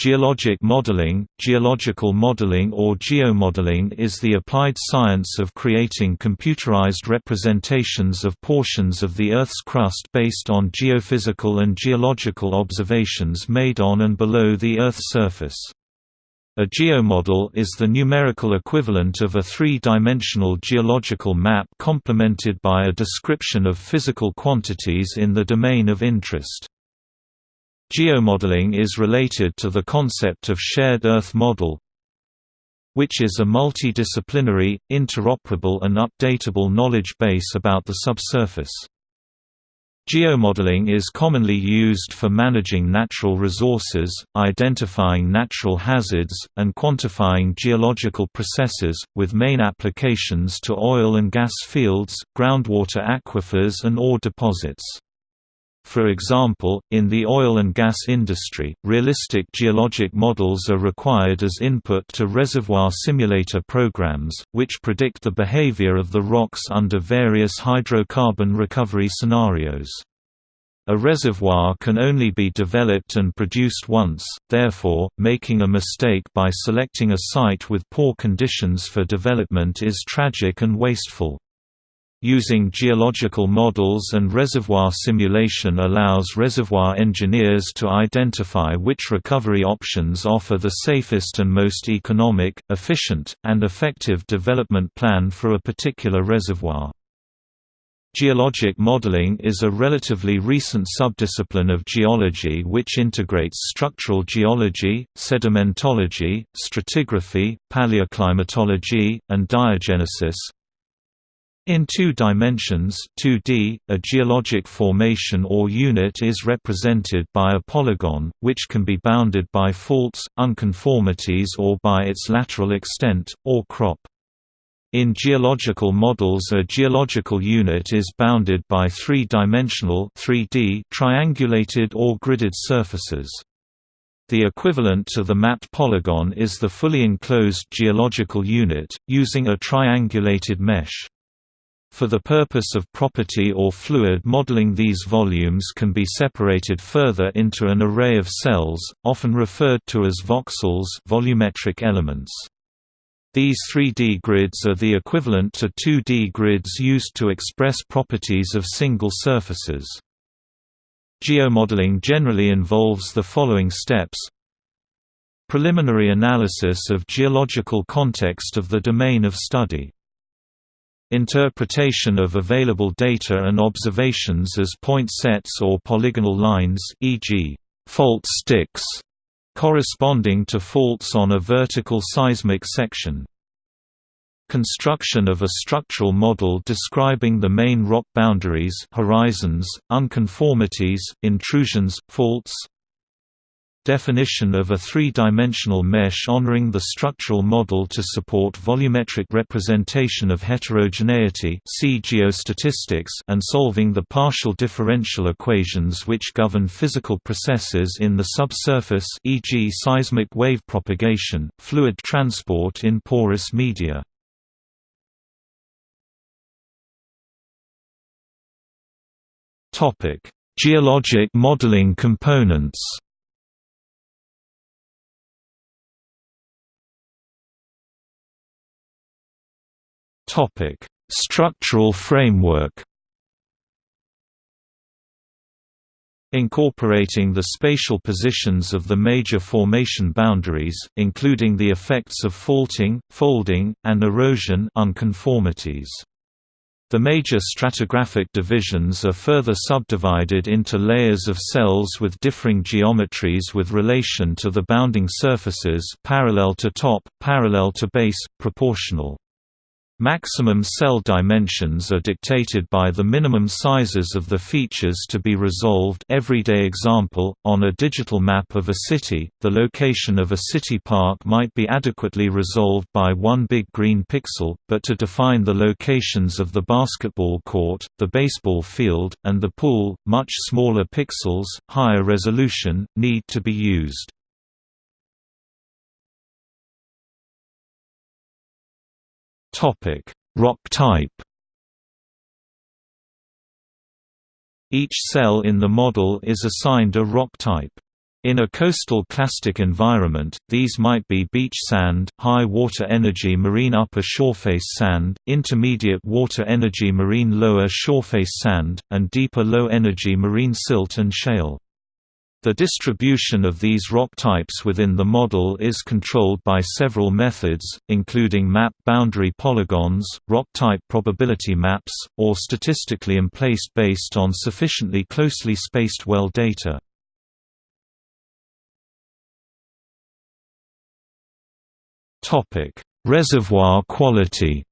Geologic modeling Geological modeling or geomodeling is the applied science of creating computerized representations of portions of the Earth's crust based on geophysical and geological observations made on and below the Earth's surface. A geomodel is the numerical equivalent of a three-dimensional geological map complemented by a description of physical quantities in the domain of interest. Geomodeling is related to the concept of shared Earth model, which is a multidisciplinary, interoperable and updatable knowledge base about the subsurface. Geomodeling is commonly used for managing natural resources, identifying natural hazards, and quantifying geological processes, with main applications to oil and gas fields, groundwater aquifers and ore deposits. For example, in the oil and gas industry, realistic geologic models are required as input to reservoir simulator programs, which predict the behavior of the rocks under various hydrocarbon recovery scenarios. A reservoir can only be developed and produced once, therefore, making a mistake by selecting a site with poor conditions for development is tragic and wasteful. Using geological models and reservoir simulation allows reservoir engineers to identify which recovery options offer the safest and most economic, efficient, and effective development plan for a particular reservoir. Geologic modeling is a relatively recent subdiscipline of geology which integrates structural geology, sedimentology, stratigraphy, paleoclimatology, and diagenesis, in two dimensions 2D, a geologic formation or unit is represented by a polygon, which can be bounded by faults, unconformities or by its lateral extent, or crop. In geological models a geological unit is bounded by three-dimensional triangulated or gridded surfaces. The equivalent to the mapped polygon is the fully enclosed geological unit, using a triangulated mesh. For the purpose of property or fluid modeling these volumes can be separated further into an array of cells, often referred to as voxels volumetric elements. These 3D grids are the equivalent to 2D grids used to express properties of single surfaces. Geomodeling generally involves the following steps Preliminary analysis of geological context of the domain of study Interpretation of available data and observations as point sets or polygonal lines e.g., fault sticks, corresponding to faults on a vertical seismic section. Construction of a structural model describing the main rock boundaries horizons, unconformities, intrusions, faults, Definition of a three-dimensional mesh honoring the structural model to support volumetric representation of heterogeneity see geostatistics and solving the partial differential equations which govern physical processes in the subsurface e.g. seismic wave propagation, fluid transport in porous media. Geologic modeling components Topic: Structural framework. Incorporating the spatial positions of the major formation boundaries, including the effects of faulting, folding, and erosion unconformities. The major stratigraphic divisions are further subdivided into layers of cells with differing geometries with relation to the bounding surfaces parallel to top, parallel to base, proportional. Maximum cell dimensions are dictated by the minimum sizes of the features to be resolved everyday example, on a digital map of a city, the location of a city park might be adequately resolved by one big green pixel, but to define the locations of the basketball court, the baseball field, and the pool, much smaller pixels, higher resolution, need to be used. Topic: Rock type. Each cell in the model is assigned a rock type. In a coastal clastic environment, these might be beach sand, high water energy marine upper shoreface sand, intermediate water energy marine lower shoreface sand, and deeper low energy marine silt and shale. The distribution of these rock types within the model is controlled by several methods, including map boundary polygons, rock type probability maps, or statistically emplaced based on sufficiently closely spaced well data. Reservoir quality.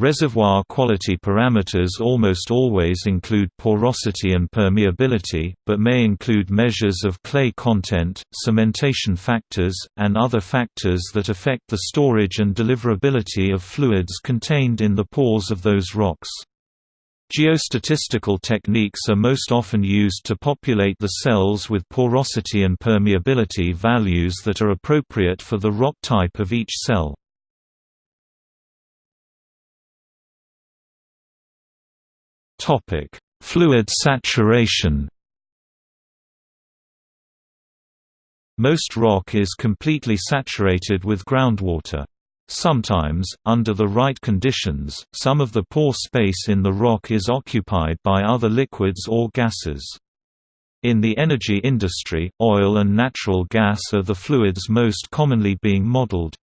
Reservoir quality parameters almost always include porosity and permeability, but may include measures of clay content, cementation factors, and other factors that affect the storage and deliverability of fluids contained in the pores of those rocks. Geostatistical techniques are most often used to populate the cells with porosity and permeability values that are appropriate for the rock type of each cell. Fluid saturation Most rock is completely saturated with groundwater. Sometimes, under the right conditions, some of the pore space in the rock is occupied by other liquids or gases. In the energy industry, oil and natural gas are the fluids most commonly being modeled.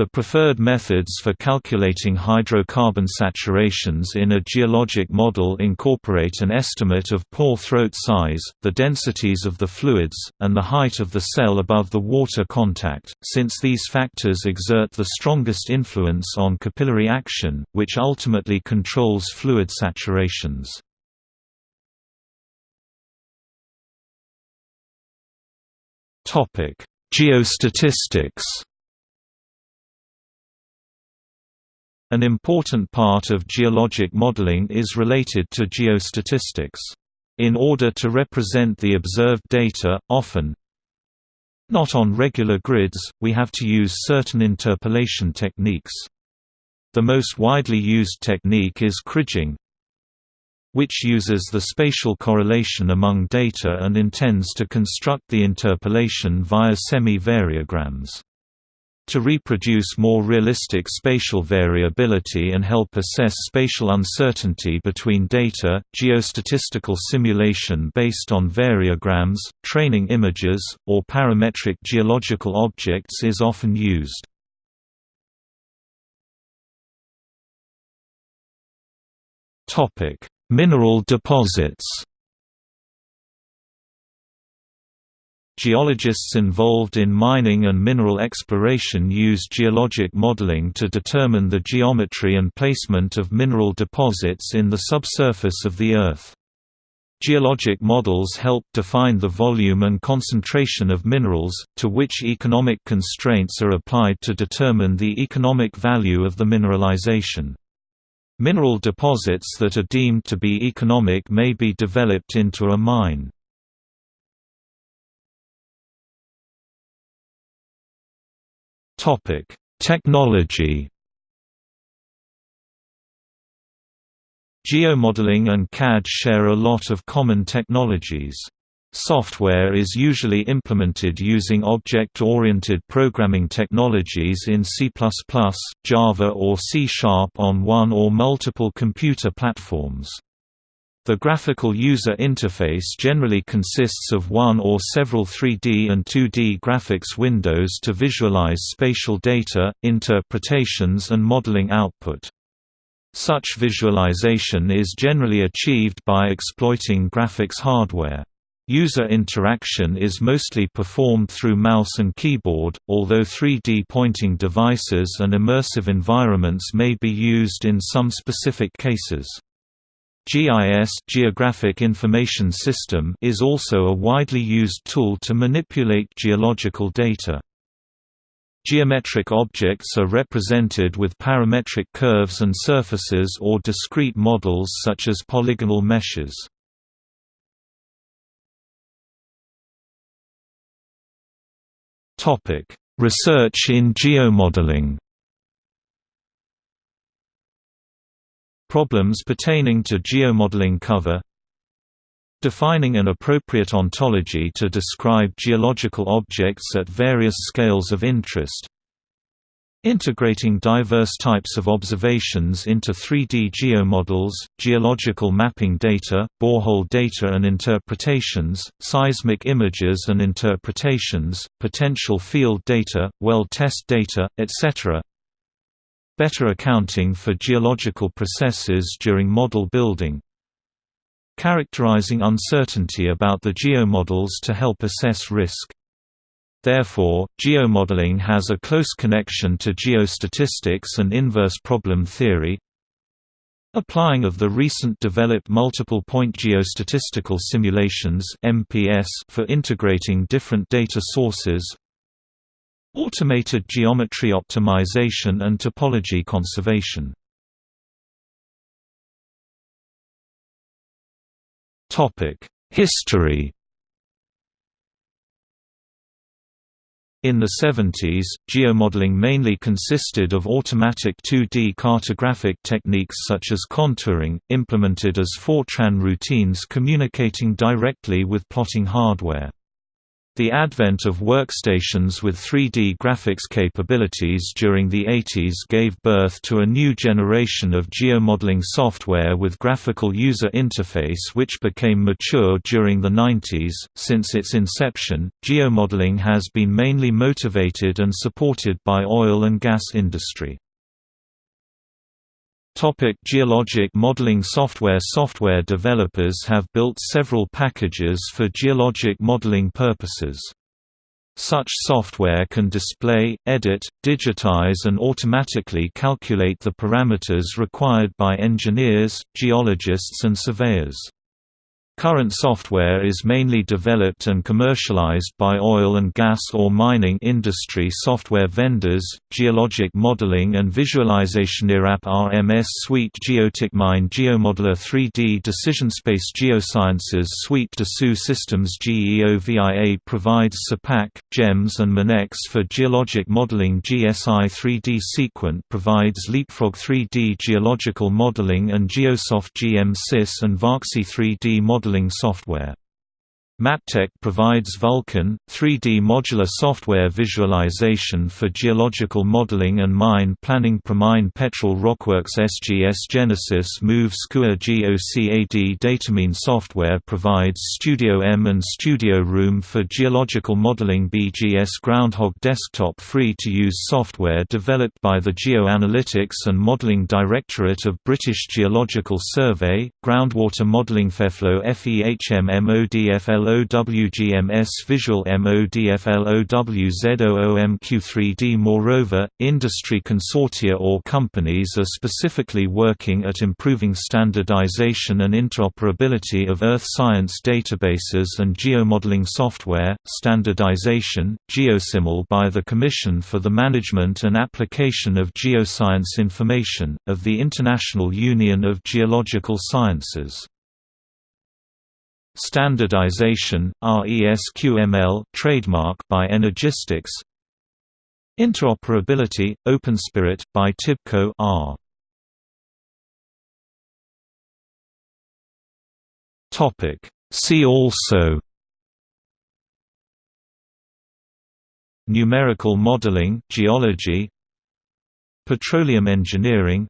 The preferred methods for calculating hydrocarbon saturations in a geologic model incorporate an estimate of pore throat size, the densities of the fluids, and the height of the cell above the water contact, since these factors exert the strongest influence on capillary action, which ultimately controls fluid saturations. Geostatistics An important part of geologic modeling is related to geostatistics. In order to represent the observed data, often not on regular grids, we have to use certain interpolation techniques. The most widely used technique is kriging, which uses the spatial correlation among data and intends to construct the interpolation via semi-variograms. To reproduce more realistic spatial variability and help assess spatial uncertainty between data, geostatistical simulation based on variograms, training images, or parametric geological objects is often used. Mineral deposits Geologists involved in mining and mineral exploration use geologic modeling to determine the geometry and placement of mineral deposits in the subsurface of the Earth. Geologic models help define the volume and concentration of minerals, to which economic constraints are applied to determine the economic value of the mineralization. Mineral deposits that are deemed to be economic may be developed into a mine. Topic: Technology. Geomodeling and CAD share a lot of common technologies. Software is usually implemented using object-oriented programming technologies in C++, Java or C-sharp on one or multiple computer platforms. The graphical user interface generally consists of one or several 3D and 2D graphics windows to visualize spatial data, interpretations and modeling output. Such visualization is generally achieved by exploiting graphics hardware. User interaction is mostly performed through mouse and keyboard, although 3D pointing devices and immersive environments may be used in some specific cases. GIS Geographic Information System is also a widely used tool to manipulate geological data. Geometric objects are represented with parametric curves and surfaces or discrete models such as polygonal meshes. Research in geomodeling Problems pertaining to geomodeling cover Defining an appropriate ontology to describe geological objects at various scales of interest. Integrating diverse types of observations into 3D geomodels, geological mapping data, borehole data and interpretations, seismic images and interpretations, potential field data, well test data, etc. Better accounting for geological processes during model building. Characterizing uncertainty about the geomodels to help assess risk. Therefore, geomodeling has a close connection to geostatistics and inverse problem theory. Applying of the recent developed multiple point geostatistical simulations for integrating different data sources. Automated geometry optimization and topology conservation. History In the 70s, geomodeling mainly consisted of automatic 2D cartographic techniques such as contouring, implemented as Fortran routines communicating directly with plotting hardware. The advent of workstations with 3D graphics capabilities during the 80s gave birth to a new generation of geomodeling software with graphical user interface which became mature during the 90s. Since its inception, geomodeling has been mainly motivated and supported by oil and gas industry. Topic geologic modeling software Software developers have built several packages for geologic modeling purposes. Such software can display, edit, digitize and automatically calculate the parameters required by engineers, geologists and surveyors. Current software is mainly developed and commercialized by oil and gas or mining industry software vendors, geologic modeling and visualization IRAP RMS Suite GeoTicMine GeoModeler 3D DecisionSpace Geosciences Suite Dassault Systèmes GEOVIA provides Surpac, GEMS and Minex for geologic modeling GSI 3D Seequent provides Leapfrog 3D geological modeling and Geosoft GM-SYS and VOXI 3D modeling modeling software. Maptek provides Vulcan, 3D modular software visualization for geological modeling and mine planning. Promine Petrel Rockworks SGS Genesis Move SCUA GOCAD Datamine software provides Studio EM and Studio RM for geological modeling. BGS Groundhog Desktop free-to-use software developed by the Geoanalytics and Modeling Directorate of British Geological Survey, Groundwater Modeling FEFLOW FEHM MODFL MODFLOWGMS Visual MODFLOWZOOMQ3D Moreover, industry consortia or companies are specifically working at improving standardization and interoperability of earth science databases and geomodeling software, standardization, GeoSciML by the Commission for the Management and Application of Geoscience Information, of the International Union of Geological Sciences. Standardization, RESQML trademark by Energistics Interoperability, OpenSpirit, by TIBCO R. See also Numerical modeling geology, Petroleum engineering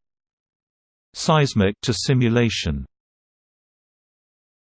Seismic to simulation